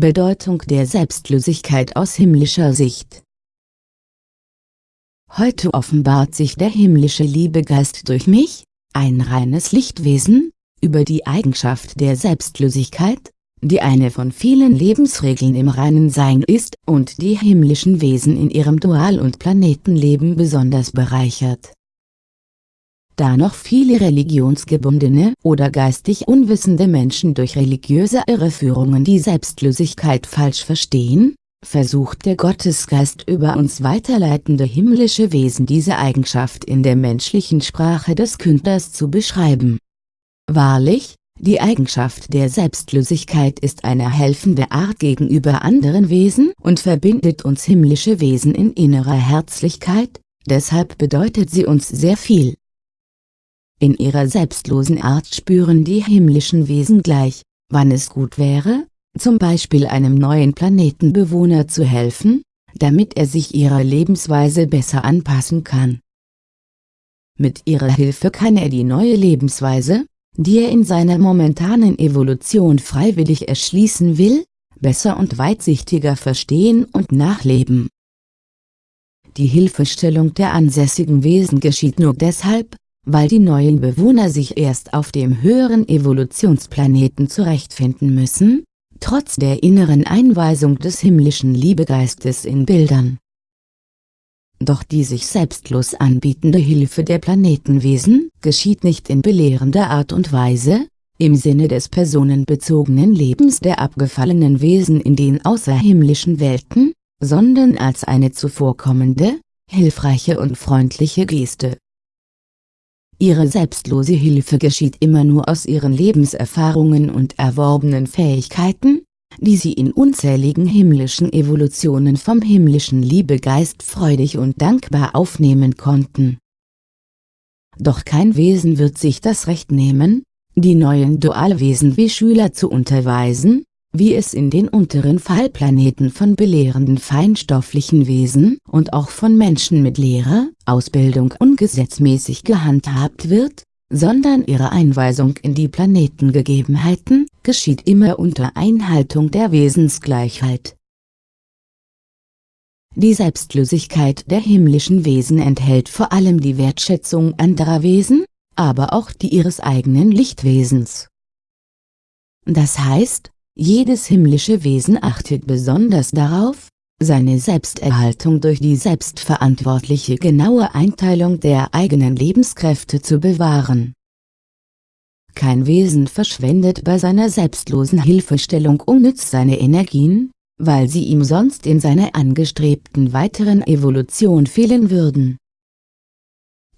Bedeutung der Selbstlosigkeit aus himmlischer Sicht Heute offenbart sich der himmlische Liebegeist durch mich, ein reines Lichtwesen, über die Eigenschaft der Selbstlosigkeit, die eine von vielen Lebensregeln im reinen Sein ist und die himmlischen Wesen in ihrem Dual- und Planetenleben besonders bereichert. Da noch viele religionsgebundene oder geistig unwissende Menschen durch religiöse Irreführungen die Selbstlosigkeit falsch verstehen, versucht der Gottesgeist über uns weiterleitende himmlische Wesen diese Eigenschaft in der menschlichen Sprache des Künders zu beschreiben. Wahrlich, die Eigenschaft der Selbstlosigkeit ist eine helfende Art gegenüber anderen Wesen und verbindet uns himmlische Wesen in innerer Herzlichkeit, deshalb bedeutet sie uns sehr viel. In ihrer selbstlosen Art spüren die himmlischen Wesen gleich, wann es gut wäre, zum Beispiel einem neuen Planetenbewohner zu helfen, damit er sich ihrer Lebensweise besser anpassen kann. Mit ihrer Hilfe kann er die neue Lebensweise, die er in seiner momentanen Evolution freiwillig erschließen will, besser und weitsichtiger verstehen und nachleben. Die Hilfestellung der ansässigen Wesen geschieht nur deshalb, weil die neuen Bewohner sich erst auf dem höheren Evolutionsplaneten zurechtfinden müssen, trotz der inneren Einweisung des himmlischen Liebegeistes in Bildern. Doch die sich selbstlos anbietende Hilfe der Planetenwesen geschieht nicht in belehrender Art und Weise, im Sinne des personenbezogenen Lebens der abgefallenen Wesen in den außerhimmlischen Welten, sondern als eine zuvorkommende, hilfreiche und freundliche Geste. Ihre selbstlose Hilfe geschieht immer nur aus ihren Lebenserfahrungen und erworbenen Fähigkeiten, die sie in unzähligen himmlischen Evolutionen vom himmlischen Liebegeist freudig und dankbar aufnehmen konnten. Doch kein Wesen wird sich das Recht nehmen, die neuen Dualwesen wie Schüler zu unterweisen, wie es in den unteren Fallplaneten von belehrenden feinstofflichen Wesen und auch von Menschen mit Lehrer, Ausbildung ungesetzmäßig gehandhabt wird, sondern ihre Einweisung in die Planetengegebenheiten, geschieht immer unter Einhaltung der Wesensgleichheit. Die Selbstlosigkeit der himmlischen Wesen enthält vor allem die Wertschätzung anderer Wesen, aber auch die ihres eigenen Lichtwesens. Das heißt, jedes himmlische Wesen achtet besonders darauf, seine Selbsterhaltung durch die selbstverantwortliche genaue Einteilung der eigenen Lebenskräfte zu bewahren. Kein Wesen verschwendet bei seiner selbstlosen Hilfestellung unnütz seine Energien, weil sie ihm sonst in seiner angestrebten weiteren Evolution fehlen würden.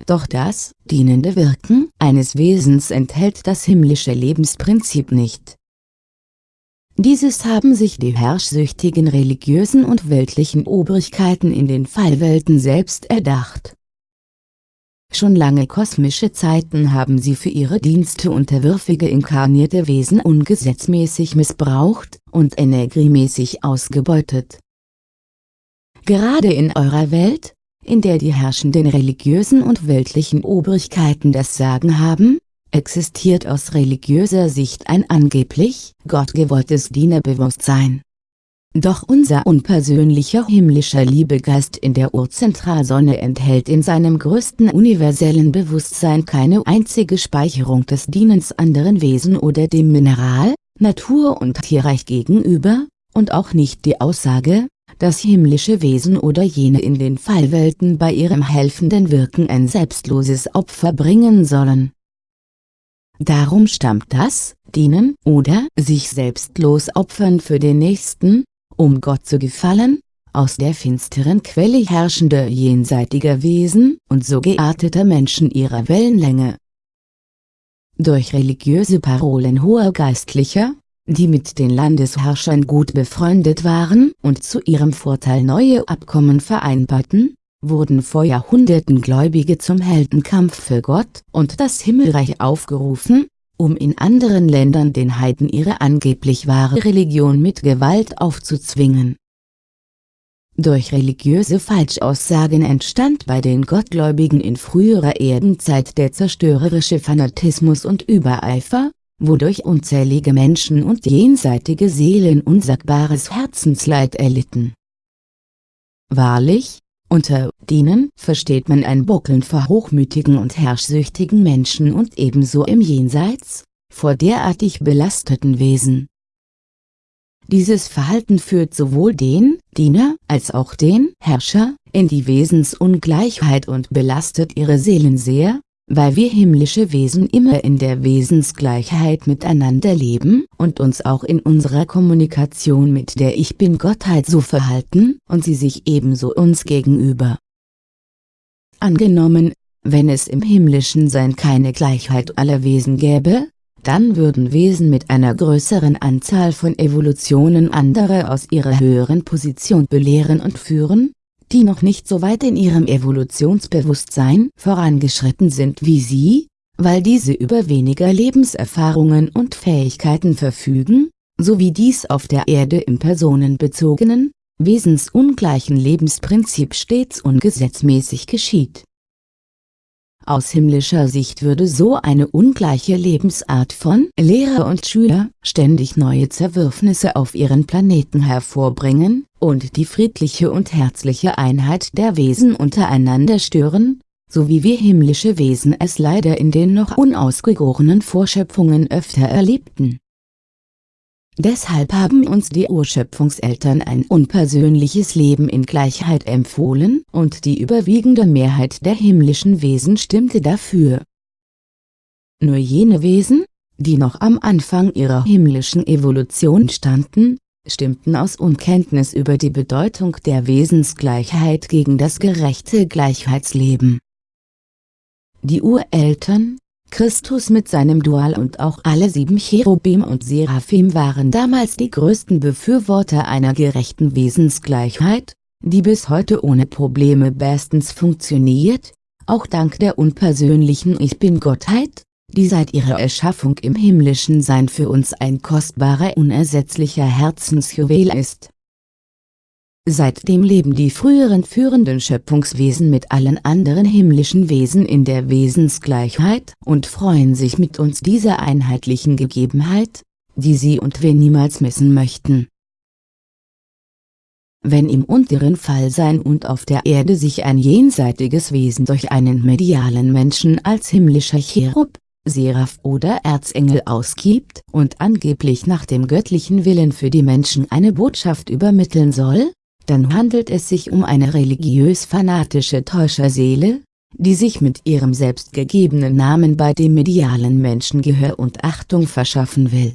Doch das, dienende Wirken eines Wesens enthält das himmlische Lebensprinzip nicht. Dieses haben sich die herrschsüchtigen religiösen und weltlichen Obrigkeiten in den Fallwelten selbst erdacht. Schon lange kosmische Zeiten haben sie für ihre Dienste unterwürfige inkarnierte Wesen ungesetzmäßig missbraucht und energiemäßig ausgebeutet. Gerade in eurer Welt, in der die herrschenden religiösen und weltlichen Obrigkeiten das Sagen haben, existiert aus religiöser Sicht ein angeblich gottgewolltes Dienerbewusstsein. Doch unser unpersönlicher himmlischer Liebegeist in der Urzentralsonne enthält in seinem größten universellen Bewusstsein keine einzige Speicherung des Dienens anderen Wesen oder dem Mineral, Natur und Tierreich gegenüber, und auch nicht die Aussage, dass himmlische Wesen oder jene in den Fallwelten bei ihrem helfenden Wirken ein selbstloses Opfer bringen sollen Darum stammt das, dienen oder sich selbstlos opfern für den Nächsten, um Gott zu gefallen, aus der finsteren Quelle herrschender jenseitiger Wesen und so gearteter Menschen ihrer Wellenlänge. Durch religiöse Parolen hoher Geistlicher, die mit den Landesherrschern gut befreundet waren und zu ihrem Vorteil neue Abkommen vereinbarten, wurden vor Jahrhunderten Gläubige zum Heldenkampf für Gott und das Himmelreich aufgerufen, um in anderen Ländern den Heiden ihre angeblich wahre Religion mit Gewalt aufzuzwingen. Durch religiöse Falschaussagen entstand bei den Gottgläubigen in früherer Erdenzeit der zerstörerische Fanatismus und Übereifer, wodurch unzählige Menschen und jenseitige Seelen unsagbares Herzensleid erlitten. Wahrlich, unter Dienen versteht man ein Buckeln vor hochmütigen und herrschsüchtigen Menschen und ebenso im Jenseits, vor derartig belasteten Wesen. Dieses Verhalten führt sowohl den Diener als auch den Herrscher in die Wesensungleichheit und belastet ihre Seelen sehr, weil wir himmlische Wesen immer in der Wesensgleichheit miteinander leben und uns auch in unserer Kommunikation mit der Ich Bin-Gottheit so verhalten und sie sich ebenso uns gegenüber. Angenommen, wenn es im himmlischen Sein keine Gleichheit aller Wesen gäbe, dann würden Wesen mit einer größeren Anzahl von Evolutionen andere aus ihrer höheren Position belehren und führen, die noch nicht so weit in ihrem Evolutionsbewusstsein vorangeschritten sind wie sie, weil diese über weniger Lebenserfahrungen und Fähigkeiten verfügen, so wie dies auf der Erde im personenbezogenen, wesensungleichen Lebensprinzip stets ungesetzmäßig geschieht. Aus himmlischer Sicht würde so eine ungleiche Lebensart von Lehrer und Schüler ständig neue Zerwürfnisse auf ihren Planeten hervorbringen, und die friedliche und herzliche Einheit der Wesen untereinander stören, so wie wir himmlische Wesen es leider in den noch unausgegorenen Vorschöpfungen öfter erlebten Deshalb haben uns die Urschöpfungseltern ein unpersönliches Leben in Gleichheit empfohlen und die überwiegende Mehrheit der himmlischen Wesen stimmte dafür. Nur jene Wesen, die noch am Anfang ihrer himmlischen Evolution standen, stimmten aus Unkenntnis über die Bedeutung der Wesensgleichheit gegen das gerechte Gleichheitsleben. Die Ureltern, Christus mit seinem Dual und auch alle sieben Cherubim und Seraphim waren damals die größten Befürworter einer gerechten Wesensgleichheit, die bis heute ohne Probleme bestens funktioniert, auch dank der unpersönlichen Ich Bin-Gottheit, die seit ihrer Erschaffung im himmlischen Sein für uns ein kostbarer unersetzlicher Herzensjuwel ist Seitdem leben die früheren führenden Schöpfungswesen mit allen anderen himmlischen Wesen in der Wesensgleichheit und freuen sich mit uns dieser einheitlichen Gegebenheit, die sie und wir niemals missen möchten. Wenn im unteren Fallsein und auf der Erde sich ein jenseitiges Wesen durch einen medialen Menschen als himmlischer Cherub, Seraph oder Erzengel ausgibt und angeblich nach dem göttlichen Willen für die Menschen eine Botschaft übermitteln soll, dann handelt es sich um eine religiös-fanatische Täuscherseele, die sich mit ihrem selbstgegebenen Namen bei dem medialen Menschen Gehör und Achtung verschaffen will.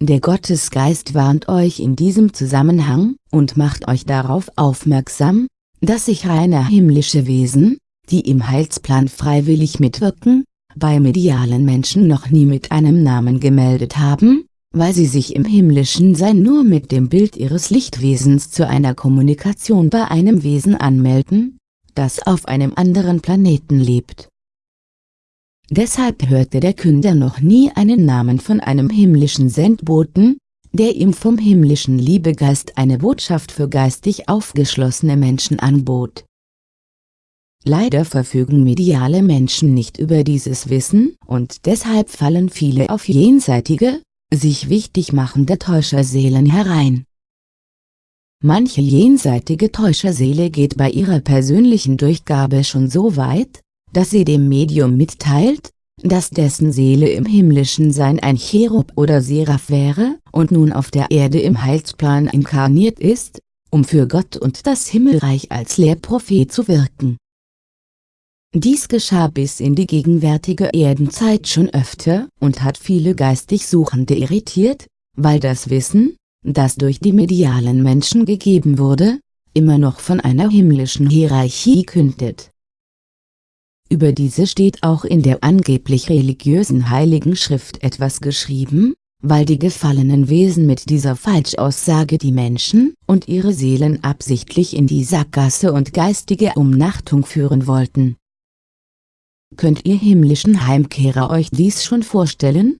Der Gottesgeist warnt euch in diesem Zusammenhang und macht euch darauf aufmerksam, dass sich reine himmlische Wesen, die im Heilsplan freiwillig mitwirken, bei medialen Menschen noch nie mit einem Namen gemeldet haben, weil sie sich im himmlischen Sein nur mit dem Bild ihres Lichtwesens zu einer Kommunikation bei einem Wesen anmelden, das auf einem anderen Planeten lebt. Deshalb hörte der Künder noch nie einen Namen von einem himmlischen Sendboten, der ihm vom himmlischen Liebegeist eine Botschaft für geistig aufgeschlossene Menschen anbot. Leider verfügen mediale Menschen nicht über dieses Wissen und deshalb fallen viele auf jenseitige, sich wichtig machende Täuscherseelen herein. Manche jenseitige Täuscherseele geht bei ihrer persönlichen Durchgabe schon so weit, dass sie dem Medium mitteilt, dass dessen Seele im himmlischen Sein ein Cherub oder Seraph wäre und nun auf der Erde im Heilsplan inkarniert ist, um für Gott und das Himmelreich als Lehrprophet zu wirken dies geschah bis in die gegenwärtige Erdenzeit schon öfter und hat viele geistig Suchende irritiert, weil das Wissen, das durch die medialen Menschen gegeben wurde, immer noch von einer himmlischen Hierarchie kündet. Über diese steht auch in der angeblich religiösen Heiligen Schrift etwas geschrieben, weil die gefallenen Wesen mit dieser Falschaussage die Menschen und ihre Seelen absichtlich in die Sackgasse und geistige Umnachtung führen wollten Könnt ihr himmlischen Heimkehrer euch dies schon vorstellen?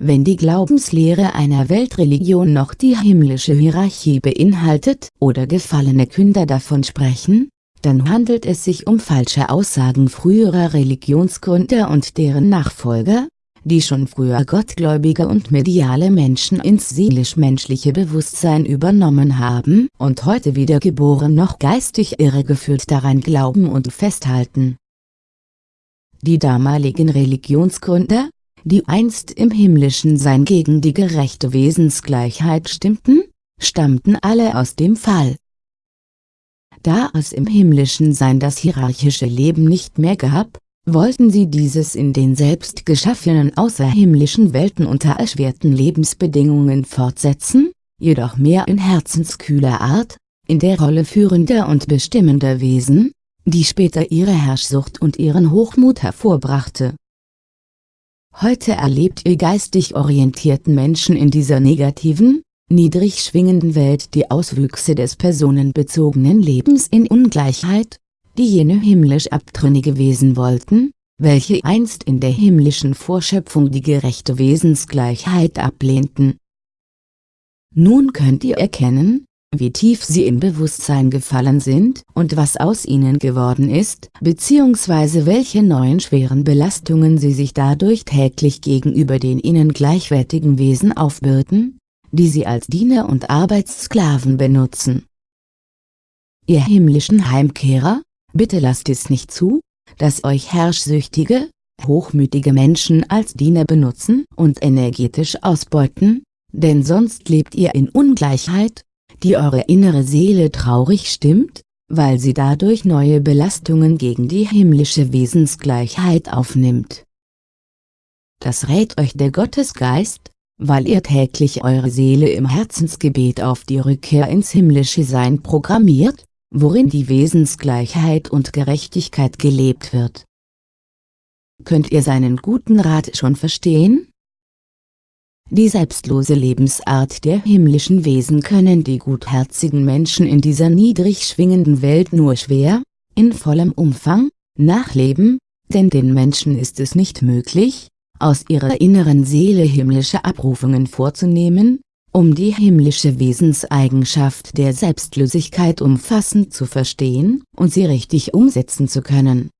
Wenn die Glaubenslehre einer Weltreligion noch die himmlische Hierarchie beinhaltet oder gefallene Künder davon sprechen, dann handelt es sich um falsche Aussagen früherer Religionsgründer und deren Nachfolger, die schon früher gottgläubige und mediale Menschen ins seelisch-menschliche Bewusstsein übernommen haben und heute wiedergeboren noch geistig irregeführt daran glauben und festhalten. Die damaligen Religionsgründer, die einst im himmlischen Sein gegen die gerechte Wesensgleichheit stimmten, stammten alle aus dem Fall. Da es im himmlischen Sein das hierarchische Leben nicht mehr gab, wollten sie dieses in den selbst geschaffenen außerhimmlischen Welten unter erschwerten Lebensbedingungen fortsetzen, jedoch mehr in herzenskühler Art, in der Rolle führender und bestimmender Wesen, die später ihre Herrschsucht und ihren Hochmut hervorbrachte. Heute erlebt ihr geistig orientierten Menschen in dieser negativen, niedrig schwingenden Welt die Auswüchse des personenbezogenen Lebens in Ungleichheit, die jene himmlisch abtrünnige Wesen wollten, welche einst in der himmlischen Vorschöpfung die gerechte Wesensgleichheit ablehnten. Nun könnt ihr erkennen, wie tief sie im Bewusstsein gefallen sind und was aus ihnen geworden ist, bzw. welche neuen schweren Belastungen sie sich dadurch täglich gegenüber den ihnen gleichwertigen Wesen aufbürden, die sie als Diener und Arbeitssklaven benutzen. Ihr himmlischen Heimkehrer, Bitte lasst es nicht zu, dass euch herrschsüchtige, hochmütige Menschen als Diener benutzen und energetisch ausbeuten, denn sonst lebt ihr in Ungleichheit, die eure innere Seele traurig stimmt, weil sie dadurch neue Belastungen gegen die himmlische Wesensgleichheit aufnimmt. Das rät euch der Gottesgeist, weil ihr täglich eure Seele im Herzensgebet auf die Rückkehr ins himmlische Sein programmiert, worin die Wesensgleichheit und Gerechtigkeit gelebt wird. Könnt ihr seinen guten Rat schon verstehen? Die selbstlose Lebensart der himmlischen Wesen können die gutherzigen Menschen in dieser niedrig schwingenden Welt nur schwer, in vollem Umfang, nachleben, denn den Menschen ist es nicht möglich, aus ihrer inneren Seele himmlische Abrufungen vorzunehmen, um die himmlische Wesenseigenschaft der Selbstlosigkeit umfassend zu verstehen und sie richtig umsetzen zu können.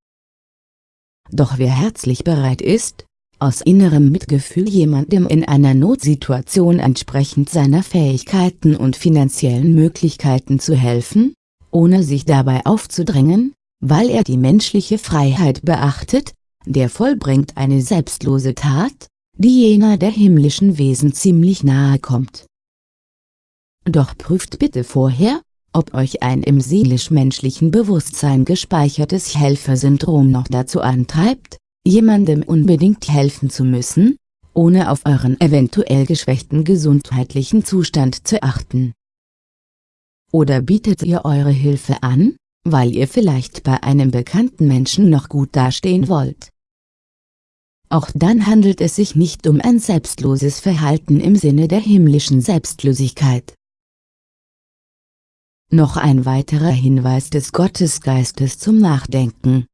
Doch wer herzlich bereit ist, aus innerem Mitgefühl jemandem in einer Notsituation entsprechend seiner Fähigkeiten und finanziellen Möglichkeiten zu helfen, ohne sich dabei aufzudrängen, weil er die menschliche Freiheit beachtet, der vollbringt eine selbstlose Tat, die jener der himmlischen Wesen ziemlich nahe kommt. Doch prüft bitte vorher, ob euch ein im seelisch-menschlichen Bewusstsein gespeichertes Helfersyndrom noch dazu antreibt, jemandem unbedingt helfen zu müssen, ohne auf euren eventuell geschwächten gesundheitlichen Zustand zu achten. Oder bietet ihr eure Hilfe an, weil ihr vielleicht bei einem bekannten Menschen noch gut dastehen wollt. Auch dann handelt es sich nicht um ein selbstloses Verhalten im Sinne der himmlischen Selbstlosigkeit. Noch ein weiterer Hinweis des Gottesgeistes zum Nachdenken.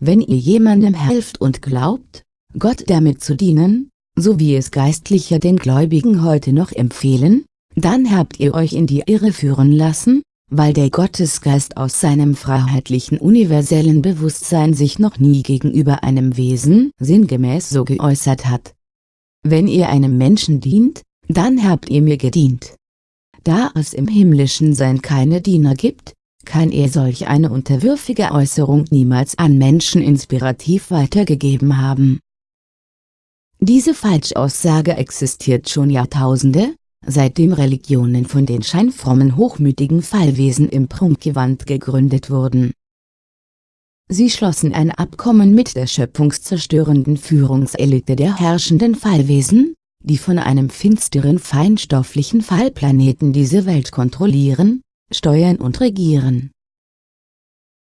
Wenn ihr jemandem helft und glaubt, Gott damit zu dienen, so wie es Geistlicher den Gläubigen heute noch empfehlen, dann habt ihr euch in die Irre führen lassen, weil der Gottesgeist aus seinem freiheitlichen universellen Bewusstsein sich noch nie gegenüber einem Wesen sinngemäß so geäußert hat. Wenn ihr einem Menschen dient, dann habt ihr mir gedient. Da es im himmlischen Sein keine Diener gibt, kann er solch eine unterwürfige Äußerung niemals an Menschen inspirativ weitergegeben haben. Diese Falschaussage existiert schon Jahrtausende, seitdem Religionen von den scheinfrommen hochmütigen Fallwesen im Prunkgewand gegründet wurden. Sie schlossen ein Abkommen mit der schöpfungszerstörenden Führungselite der herrschenden Fallwesen, die von einem finsteren feinstofflichen Fallplaneten diese Welt kontrollieren, steuern und regieren.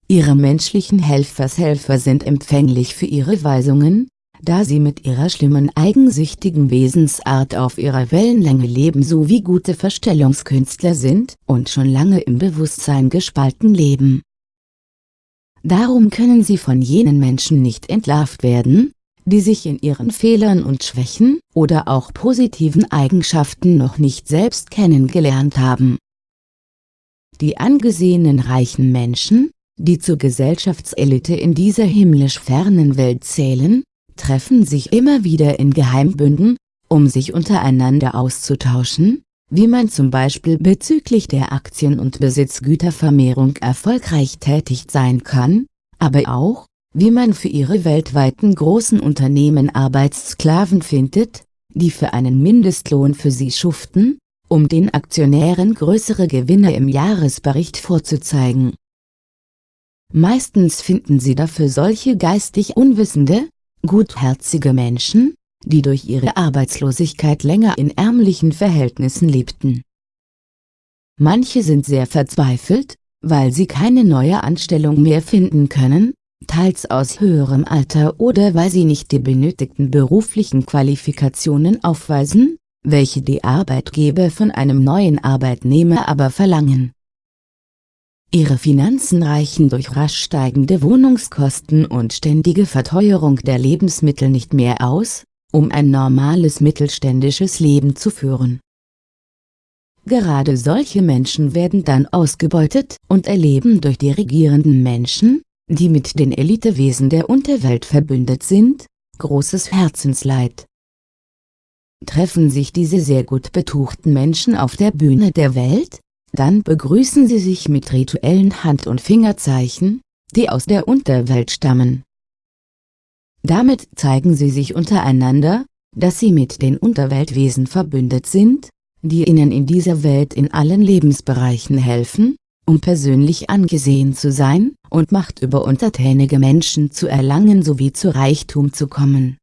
Ihre menschlichen Helfershelfer sind empfänglich für ihre Weisungen, da sie mit ihrer schlimmen eigensüchtigen Wesensart auf ihrer Wellenlänge leben sowie gute Verstellungskünstler sind und schon lange im Bewusstsein gespalten leben. Darum können sie von jenen Menschen nicht entlarvt werden, die sich in ihren Fehlern und Schwächen oder auch positiven Eigenschaften noch nicht selbst kennengelernt haben. Die angesehenen reichen Menschen, die zur Gesellschaftselite in dieser himmlisch fernen Welt zählen, treffen sich immer wieder in Geheimbünden, um sich untereinander auszutauschen, wie man zum Beispiel bezüglich der Aktien- und Besitzgütervermehrung erfolgreich tätig sein kann, aber auch, wie man für ihre weltweiten großen Unternehmen Arbeitssklaven findet, die für einen Mindestlohn für sie schuften, um den Aktionären größere Gewinne im Jahresbericht vorzuzeigen. Meistens finden sie dafür solche geistig unwissende, gutherzige Menschen, die durch ihre Arbeitslosigkeit länger in ärmlichen Verhältnissen lebten. Manche sind sehr verzweifelt, weil sie keine neue Anstellung mehr finden können, teils aus höherem Alter oder weil sie nicht die benötigten beruflichen Qualifikationen aufweisen, welche die Arbeitgeber von einem neuen Arbeitnehmer aber verlangen. Ihre Finanzen reichen durch rasch steigende Wohnungskosten und ständige Verteuerung der Lebensmittel nicht mehr aus, um ein normales mittelständisches Leben zu führen. Gerade solche Menschen werden dann ausgebeutet und erleben durch die regierenden Menschen, die mit den Elitewesen der Unterwelt verbündet sind, großes Herzensleid. Treffen sich diese sehr gut betuchten Menschen auf der Bühne der Welt, dann begrüßen sie sich mit rituellen Hand- und Fingerzeichen, die aus der Unterwelt stammen. Damit zeigen sie sich untereinander, dass sie mit den Unterweltwesen verbündet sind, die ihnen in dieser Welt in allen Lebensbereichen helfen, um persönlich angesehen zu sein und Macht über untertänige Menschen zu erlangen sowie zu Reichtum zu kommen.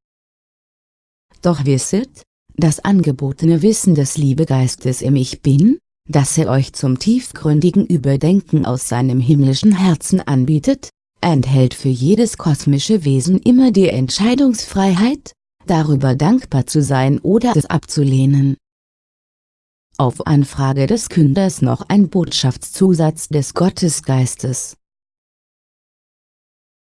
Doch wisset, das angebotene Wissen des Liebegeistes im Ich Bin, das er euch zum tiefgründigen Überdenken aus seinem himmlischen Herzen anbietet, enthält für jedes kosmische Wesen immer die Entscheidungsfreiheit, darüber dankbar zu sein oder es abzulehnen. Auf Anfrage des Künders noch ein Botschaftszusatz des Gottesgeistes.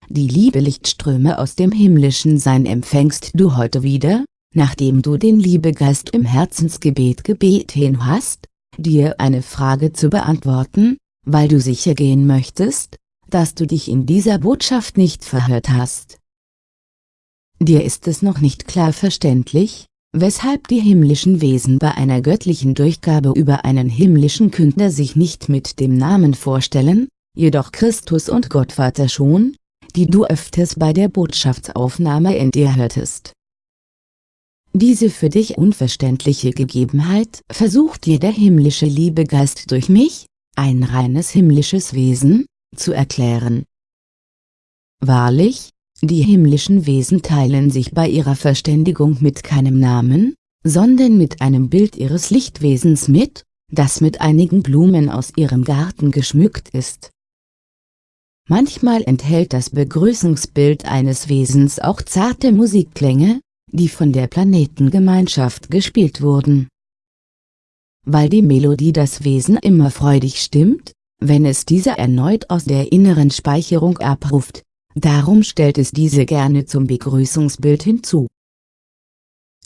Die Liebelichtströme aus dem himmlischen Sein empfängst du heute wieder, nachdem du den Liebegeist im Herzensgebet gebeten hast, dir eine Frage zu beantworten, weil du sicher gehen möchtest, dass du dich in dieser Botschaft nicht verhört hast. Dir ist es noch nicht klar verständlich, weshalb die himmlischen Wesen bei einer göttlichen Durchgabe über einen himmlischen Künder sich nicht mit dem Namen vorstellen, jedoch Christus und Gottvater schon, die du öfters bei der Botschaftsaufnahme in dir hörtest. Diese für dich unverständliche Gegebenheit versucht dir der himmlische Liebegeist durch mich, ein reines himmlisches Wesen, zu erklären. Wahrlich, die himmlischen Wesen teilen sich bei ihrer Verständigung mit keinem Namen, sondern mit einem Bild ihres Lichtwesens mit, das mit einigen Blumen aus ihrem Garten geschmückt ist. Manchmal enthält das Begrüßungsbild eines Wesens auch zarte Musikklänge, die von der Planetengemeinschaft gespielt wurden. Weil die Melodie das Wesen immer freudig stimmt, wenn es diese erneut aus der inneren Speicherung abruft, Darum stellt es diese gerne zum Begrüßungsbild hinzu.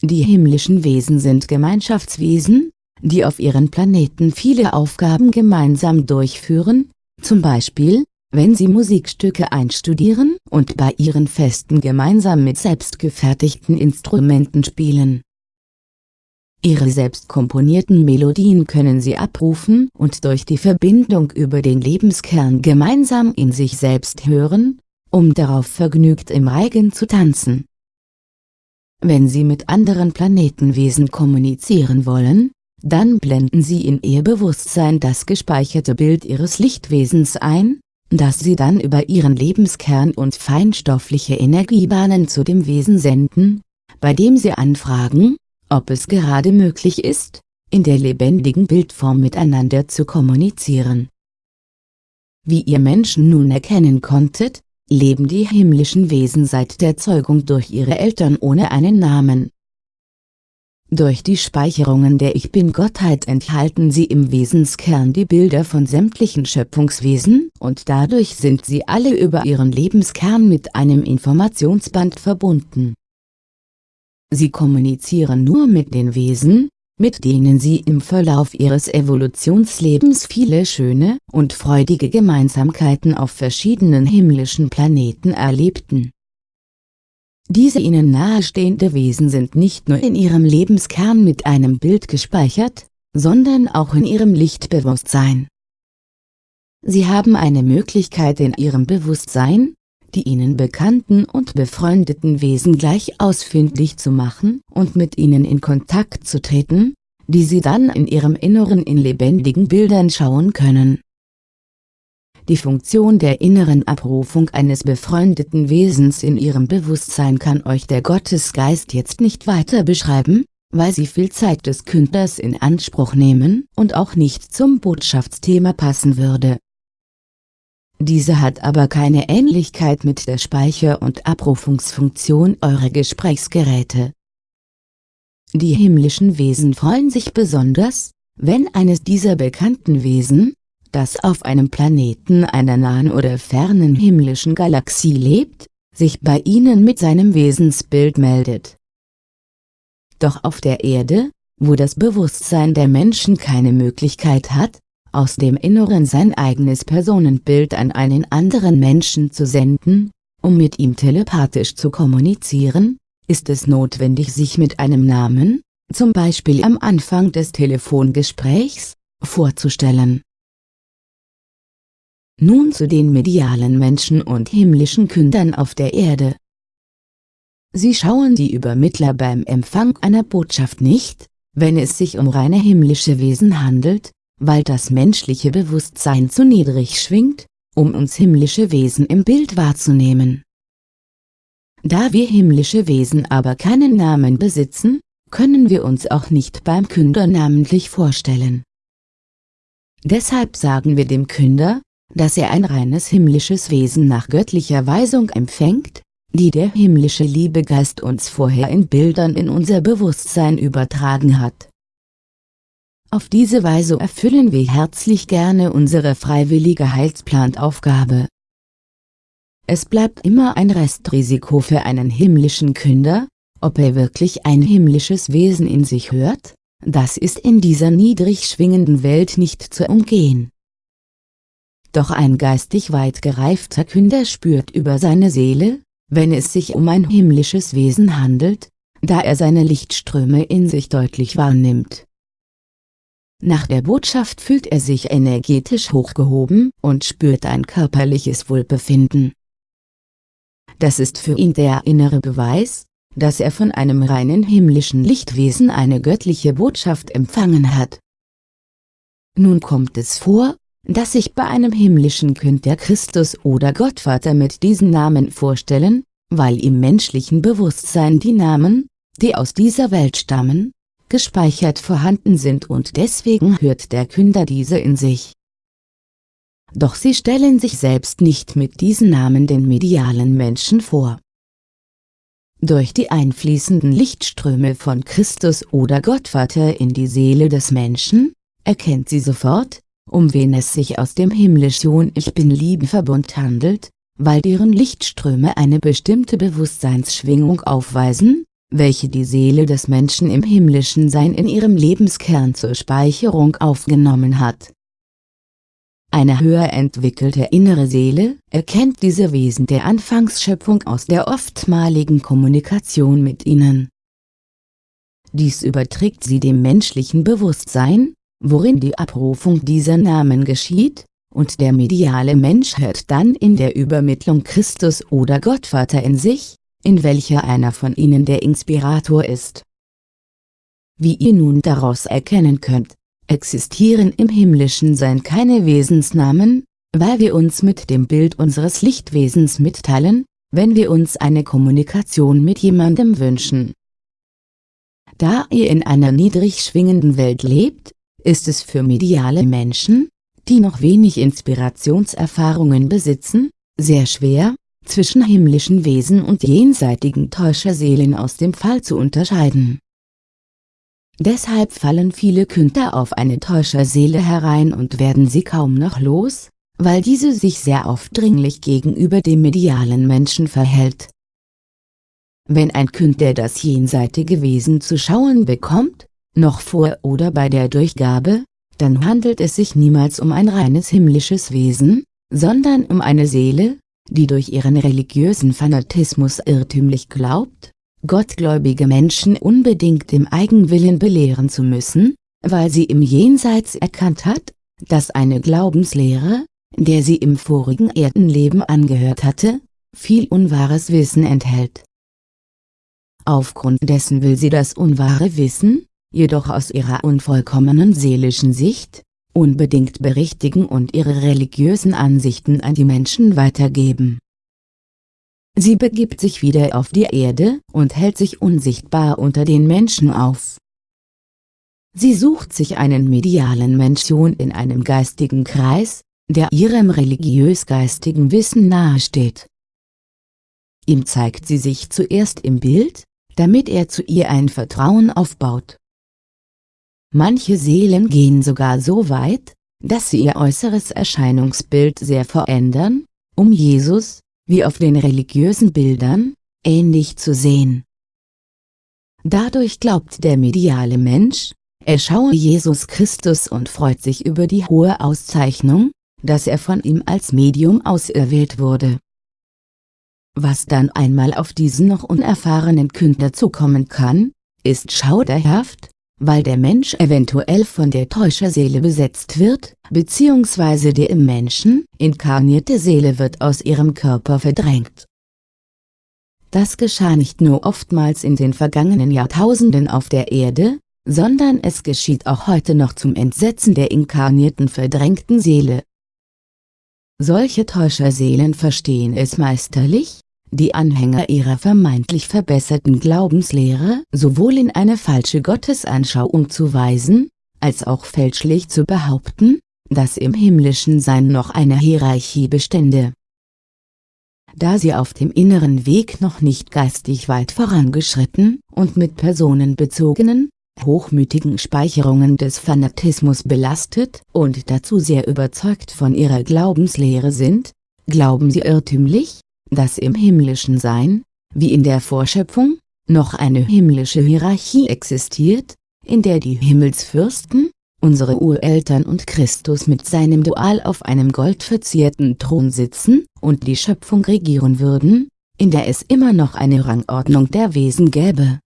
Die himmlischen Wesen sind Gemeinschaftswesen, die auf ihren Planeten viele Aufgaben gemeinsam durchführen, zum Beispiel, wenn sie Musikstücke einstudieren und bei ihren Festen gemeinsam mit selbstgefertigten Instrumenten spielen. Ihre selbst komponierten Melodien können sie abrufen und durch die Verbindung über den Lebenskern gemeinsam in sich selbst hören, um darauf vergnügt im Reigen zu tanzen. Wenn Sie mit anderen Planetenwesen kommunizieren wollen, dann blenden Sie in Ihr Bewusstsein das gespeicherte Bild Ihres Lichtwesens ein, das Sie dann über Ihren Lebenskern und feinstoffliche Energiebahnen zu dem Wesen senden, bei dem Sie anfragen, ob es gerade möglich ist, in der lebendigen Bildform miteinander zu kommunizieren. Wie ihr Menschen nun erkennen konntet, leben die himmlischen Wesen seit der Zeugung durch ihre Eltern ohne einen Namen. Durch die Speicherungen der Ich Bin-Gottheit enthalten sie im Wesenskern die Bilder von sämtlichen Schöpfungswesen und dadurch sind sie alle über ihren Lebenskern mit einem Informationsband verbunden. Sie kommunizieren nur mit den Wesen, mit denen sie im Verlauf ihres Evolutionslebens viele schöne und freudige Gemeinsamkeiten auf verschiedenen himmlischen Planeten erlebten. Diese ihnen nahestehende Wesen sind nicht nur in ihrem Lebenskern mit einem Bild gespeichert, sondern auch in ihrem Lichtbewusstsein. Sie haben eine Möglichkeit in ihrem Bewusstsein, die ihnen bekannten und befreundeten Wesen gleich ausfindig zu machen und mit ihnen in Kontakt zu treten, die sie dann in ihrem Inneren in lebendigen Bildern schauen können. Die Funktion der inneren Abrufung eines befreundeten Wesens in ihrem Bewusstsein kann euch der Gottesgeist jetzt nicht weiter beschreiben, weil sie viel Zeit des Künders in Anspruch nehmen und auch nicht zum Botschaftsthema passen würde. Diese hat aber keine Ähnlichkeit mit der Speicher- und Abrufungsfunktion eurer Gesprächsgeräte. Die himmlischen Wesen freuen sich besonders, wenn eines dieser bekannten Wesen, das auf einem Planeten einer nahen oder fernen himmlischen Galaxie lebt, sich bei ihnen mit seinem Wesensbild meldet. Doch auf der Erde, wo das Bewusstsein der Menschen keine Möglichkeit hat, aus dem Inneren sein eigenes Personenbild an einen anderen Menschen zu senden, um mit ihm telepathisch zu kommunizieren, ist es notwendig sich mit einem Namen, zum Beispiel am Anfang des Telefongesprächs, vorzustellen. Nun zu den medialen Menschen und himmlischen Kündern auf der Erde. Sie schauen die Übermittler beim Empfang einer Botschaft nicht, wenn es sich um reine himmlische Wesen handelt, weil das menschliche Bewusstsein zu niedrig schwingt, um uns himmlische Wesen im Bild wahrzunehmen. Da wir himmlische Wesen aber keinen Namen besitzen, können wir uns auch nicht beim Künder namentlich vorstellen. Deshalb sagen wir dem Künder, dass er ein reines himmlisches Wesen nach göttlicher Weisung empfängt, die der himmlische Liebegeist uns vorher in Bildern in unser Bewusstsein übertragen hat. Auf diese Weise erfüllen wir herzlich gerne unsere freiwillige Heilsplantaufgabe. Es bleibt immer ein Restrisiko für einen himmlischen Künder, ob er wirklich ein himmlisches Wesen in sich hört, das ist in dieser niedrig schwingenden Welt nicht zu umgehen. Doch ein geistig weit gereifter Künder spürt über seine Seele, wenn es sich um ein himmlisches Wesen handelt, da er seine Lichtströme in sich deutlich wahrnimmt. Nach der Botschaft fühlt er sich energetisch hochgehoben und spürt ein körperliches Wohlbefinden. Das ist für ihn der innere Beweis, dass er von einem reinen himmlischen Lichtwesen eine göttliche Botschaft empfangen hat. Nun kommt es vor, dass sich bei einem himmlischen Kind der Christus oder Gottvater mit diesen Namen vorstellen, weil im menschlichen Bewusstsein die Namen, die aus dieser Welt stammen, gespeichert vorhanden sind und deswegen hört der Künder diese in sich. Doch sie stellen sich selbst nicht mit diesen Namen den medialen Menschen vor. Durch die einfließenden Lichtströme von Christus oder Gottvater in die Seele des Menschen, erkennt sie sofort, um wen es sich aus dem himmlischen Ich Bin-Lieben-Verbund handelt, weil deren Lichtströme eine bestimmte Bewusstseinsschwingung aufweisen, welche die Seele des Menschen im himmlischen Sein in ihrem Lebenskern zur Speicherung aufgenommen hat. Eine höher entwickelte innere Seele erkennt diese Wesen der Anfangsschöpfung aus der oftmaligen Kommunikation mit ihnen. Dies überträgt sie dem menschlichen Bewusstsein, worin die Abrufung dieser Namen geschieht, und der mediale Mensch hört dann in der Übermittlung Christus oder Gottvater in sich, in welcher einer von ihnen der Inspirator ist. Wie ihr nun daraus erkennen könnt, existieren im himmlischen Sein keine Wesensnamen, weil wir uns mit dem Bild unseres Lichtwesens mitteilen, wenn wir uns eine Kommunikation mit jemandem wünschen. Da ihr in einer niedrig schwingenden Welt lebt, ist es für mediale Menschen, die noch wenig Inspirationserfahrungen besitzen, sehr schwer, zwischen himmlischen Wesen und jenseitigen Täuscherseelen aus dem Fall zu unterscheiden. Deshalb fallen viele Künder auf eine Täuscherseele herein und werden sie kaum noch los, weil diese sich sehr aufdringlich gegenüber dem medialen Menschen verhält. Wenn ein Künder das jenseitige Wesen zu schauen bekommt, noch vor oder bei der Durchgabe, dann handelt es sich niemals um ein reines himmlisches Wesen, sondern um eine Seele, die durch ihren religiösen Fanatismus irrtümlich glaubt, gottgläubige Menschen unbedingt im Eigenwillen belehren zu müssen, weil sie im Jenseits erkannt hat, dass eine Glaubenslehre, der sie im vorigen Erdenleben angehört hatte, viel unwahres Wissen enthält. Aufgrund dessen will sie das unwahre Wissen, jedoch aus ihrer unvollkommenen seelischen Sicht, unbedingt berichtigen und ihre religiösen Ansichten an die Menschen weitergeben. Sie begibt sich wieder auf die Erde und hält sich unsichtbar unter den Menschen auf. Sie sucht sich einen medialen Mention in einem geistigen Kreis, der ihrem religiös-geistigen Wissen nahesteht. Ihm zeigt sie sich zuerst im Bild, damit er zu ihr ein Vertrauen aufbaut. Manche Seelen gehen sogar so weit, dass sie ihr äußeres Erscheinungsbild sehr verändern, um Jesus, wie auf den religiösen Bildern, ähnlich zu sehen. Dadurch glaubt der mediale Mensch, er schaue Jesus Christus und freut sich über die hohe Auszeichnung, dass er von ihm als Medium auserwählt wurde. Was dann einmal auf diesen noch unerfahrenen Künder zukommen kann, ist schauderhaft, weil der Mensch eventuell von der Täuscherseele besetzt wird, bzw. die im Menschen inkarnierte Seele wird aus ihrem Körper verdrängt. Das geschah nicht nur oftmals in den vergangenen Jahrtausenden auf der Erde, sondern es geschieht auch heute noch zum Entsetzen der inkarnierten verdrängten Seele. Solche Täuscherseelen verstehen es meisterlich, die Anhänger ihrer vermeintlich verbesserten Glaubenslehre sowohl in eine falsche Gottesanschauung zu weisen, als auch fälschlich zu behaupten, dass im himmlischen Sein noch eine Hierarchie bestände. Da sie auf dem inneren Weg noch nicht geistig weit vorangeschritten und mit personenbezogenen, hochmütigen Speicherungen des Fanatismus belastet und dazu sehr überzeugt von ihrer Glaubenslehre sind, glauben sie irrtümlich, dass im himmlischen Sein, wie in der Vorschöpfung, noch eine himmlische Hierarchie existiert, in der die Himmelsfürsten, unsere Ureltern und Christus mit seinem Dual auf einem goldverzierten Thron sitzen und die Schöpfung regieren würden, in der es immer noch eine Rangordnung der Wesen gäbe.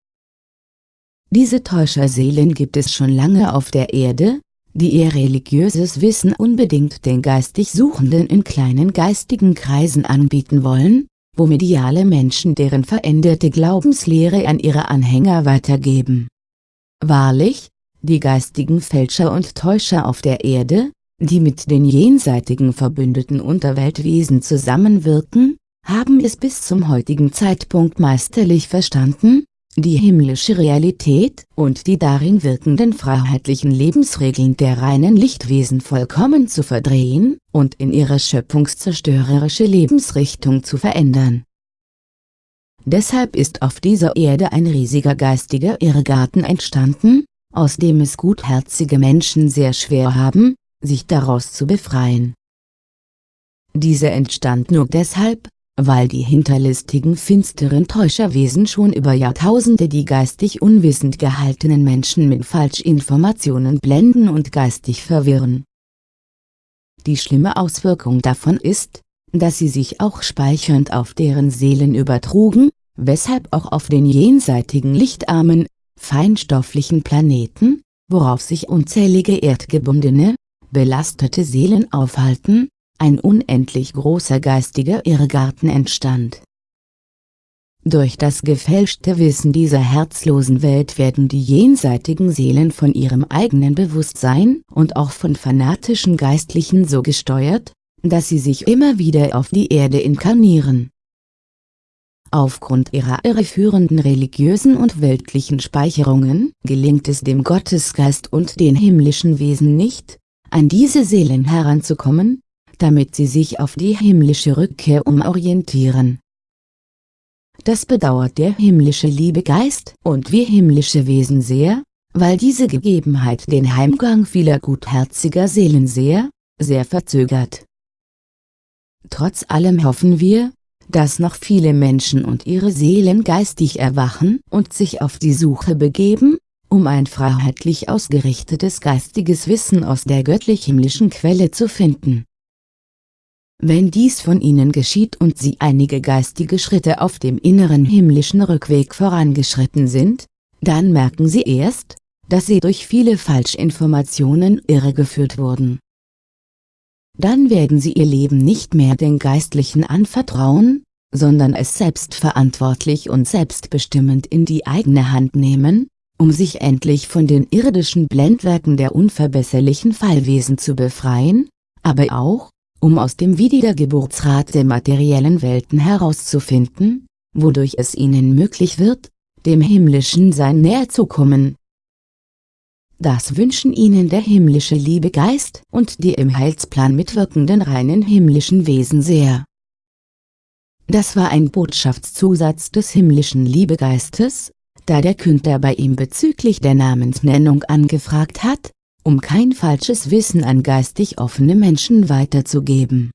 Diese Täuscherseelen gibt es schon lange auf der Erde, die ihr religiöses Wissen unbedingt den geistig Suchenden in kleinen geistigen Kreisen anbieten wollen, wo mediale Menschen deren veränderte Glaubenslehre an ihre Anhänger weitergeben. Wahrlich, die geistigen Fälscher und Täuscher auf der Erde, die mit den jenseitigen verbündeten Unterweltwesen zusammenwirken, haben es bis zum heutigen Zeitpunkt meisterlich verstanden, die himmlische Realität und die darin wirkenden freiheitlichen Lebensregeln der reinen Lichtwesen vollkommen zu verdrehen und in ihre schöpfungszerstörerische Lebensrichtung zu verändern. Deshalb ist auf dieser Erde ein riesiger geistiger Irrgarten entstanden, aus dem es gutherzige Menschen sehr schwer haben, sich daraus zu befreien. Diese entstand nur deshalb, weil die hinterlistigen finsteren Täuscherwesen schon über Jahrtausende die geistig unwissend gehaltenen Menschen mit Falschinformationen blenden und geistig verwirren. Die schlimme Auswirkung davon ist, dass sie sich auch speichernd auf deren Seelen übertrugen, weshalb auch auf den jenseitigen lichtarmen, feinstofflichen Planeten, worauf sich unzählige erdgebundene, belastete Seelen aufhalten, ein unendlich großer geistiger Irrgarten entstand. Durch das gefälschte Wissen dieser herzlosen Welt werden die jenseitigen Seelen von ihrem eigenen Bewusstsein und auch von fanatischen Geistlichen so gesteuert, dass sie sich immer wieder auf die Erde inkarnieren. Aufgrund ihrer irreführenden religiösen und weltlichen Speicherungen gelingt es dem Gottesgeist und den himmlischen Wesen nicht, an diese Seelen heranzukommen, damit sie sich auf die himmlische Rückkehr umorientieren. Das bedauert der himmlische Liebegeist und wir himmlische Wesen sehr, weil diese Gegebenheit den Heimgang vieler gutherziger Seelen sehr, sehr verzögert. Trotz allem hoffen wir, dass noch viele Menschen und ihre Seelen geistig erwachen und sich auf die Suche begeben, um ein freiheitlich ausgerichtetes geistiges Wissen aus der göttlich-himmlischen Quelle zu finden. Wenn dies von ihnen geschieht und sie einige geistige Schritte auf dem inneren himmlischen Rückweg vorangeschritten sind, dann merken sie erst, dass sie durch viele Falschinformationen irregeführt wurden. Dann werden sie ihr Leben nicht mehr den Geistlichen anvertrauen, sondern es selbstverantwortlich und selbstbestimmend in die eigene Hand nehmen, um sich endlich von den irdischen Blendwerken der unverbesserlichen Fallwesen zu befreien, aber auch, um aus dem Wiedergeburtsrat der materiellen Welten herauszufinden, wodurch es ihnen möglich wird, dem himmlischen Sein näher zu kommen. Das wünschen ihnen der himmlische Liebegeist und die im Heilsplan mitwirkenden reinen himmlischen Wesen sehr. Das war ein Botschaftszusatz des himmlischen Liebegeistes, da der Künder bei ihm bezüglich der Namensnennung angefragt hat, um kein falsches Wissen an geistig offene Menschen weiterzugeben